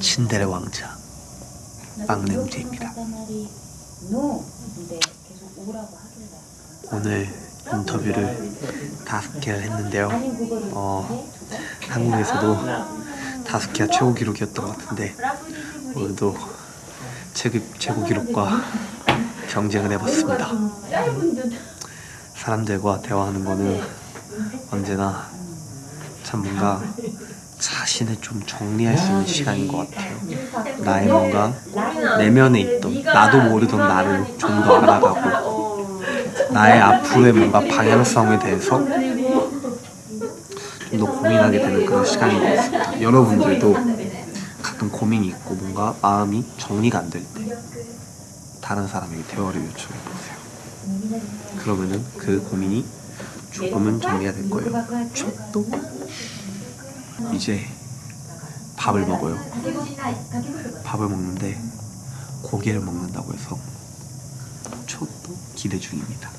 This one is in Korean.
신데레 왕자. 빵냄새입니다. 오늘 인터뷰를 다섯 개를 했는데요. 어, 한국에서도 다섯 개가 최고 기록이었던 것 같은데 오늘도 최고, 최고 기록과 경쟁을 해봤습니다. 사람들과 대화하는 거는 언제나 참 뭔가 자신을 좀 정리할 수 있는 시간인 것 같아요. 나의 뭔가 내면에 있던 나도 모르던 나를 좀 더 알아가고 나의 앞으로의 뭔가 방향성에 대해서 좀 더 고민하게 되는 그런 시간인 것 같습니다. 여러분들도 가끔 고민이 있고 뭔가 마음이 정리가 안 될 때 다른 사람에게 대화를 요청해 보세요. 그러면은 그 고민이 조금은 정리가 될 거예요. 또 이제 밥을 먹어요. 밥을 먹는데 고기를 먹는다고 해서 저도 기대 중입니다.